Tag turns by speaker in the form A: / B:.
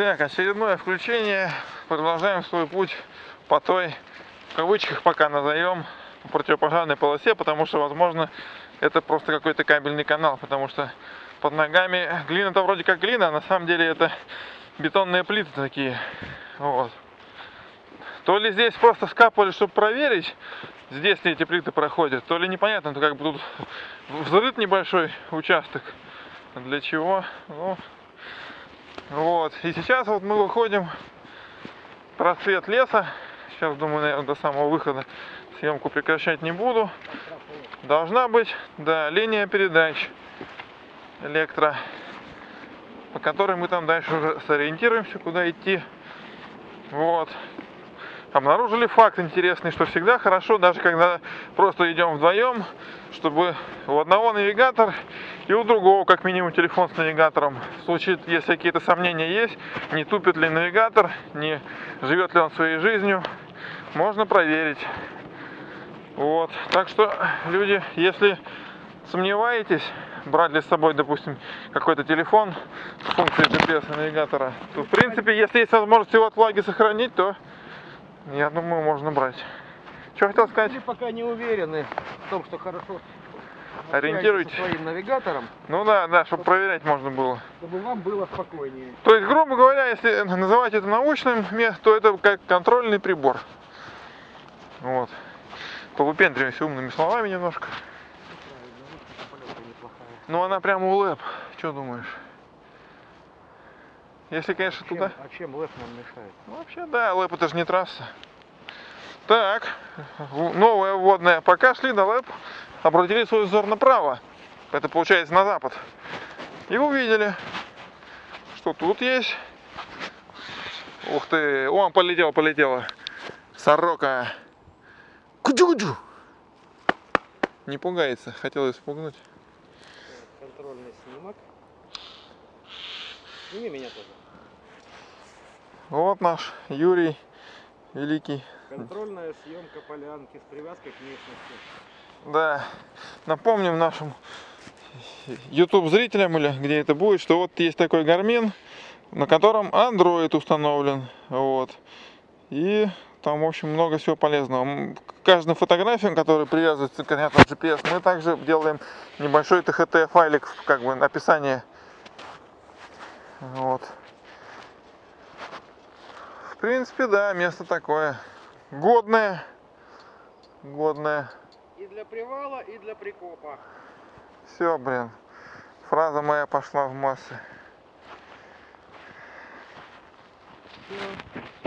A: Так, очередное включение. Продолжаем свой путь по той, в кавычках пока назовем, противопожарной полосе, потому что, возможно, это просто какой-то кабельный канал, потому что под ногами глина-то вроде как глина, а на самом деле это бетонные плиты такие. Вот. То ли здесь просто скапывали, чтобы проверить, здесь ли эти плиты проходят, то ли непонятно, то как бы тут взрыт небольшой участок. Для чего? Ну, вот. И сейчас вот мы выходим просвет леса. Сейчас, думаю, наверное, до самого выхода съемку прекращать не буду. Должна быть, да, линия передач электро, по которой мы там дальше уже сориентируемся, куда идти. Вот обнаружили факт интересный, что всегда хорошо, даже когда просто идем вдвоем, чтобы у одного навигатор и у другого как минимум телефон с навигатором. В случае, если какие-то сомнения есть, не тупит ли навигатор, не живет ли он своей жизнью, можно проверить. Вот. Так что, люди, если сомневаетесь, брать ли с собой, допустим, какой-то телефон с функцией GPS навигатора, то, в принципе, если есть возможность его от влаги сохранить, то я думаю, можно брать. Что хотел сказать?
B: Мы пока не уверены в том, что хорошо
A: Ориентируйтесь.
B: своим навигатором,
A: Ну да, да, чтобы проверять можно было.
B: чтобы вам было спокойнее.
A: То есть, грубо говоря, если называть это научным местом, то это как контрольный прибор. Вот. Повыпендриваемся умными словами немножко.
B: Неплохая.
A: Ну она прямо у лэп. Что думаешь? Если, конечно,
B: Чем-
A: туда.
B: а чем ЛЭП нам мешает?
A: Ну, вообще, да, ЛЭП это же не трасса. Так, новая вводная. Пока шли на ЛЭП, обратили свой взор направо. Это получается на запад. И увидели, что тут есть. Ух ты, о, полетела, полетела. Сорока. Куджу-куджу. Не пугается, хотел испугнуть.
B: Контрольный снимок. Сними меня тоже.
A: Вот наш Юрий Великий.
B: Контрольная съемка полянки с привязкой к местности.
A: Да, напомним нашим YouTube зрителям или где это будет, что вот есть такой Garmin, на котором Android установлен, вот, и там, в общем, много всего полезного. К каждым фотографиям, которые привязываются, понятно, GPS, мы также делаем небольшой THT файлик, как бы, описание. Вот. В принципе, да, место такое. Годное. Годное.
B: И для привала, и для прикопа.
A: Все, блин. Фраза моя пошла в массы.
B: Всё.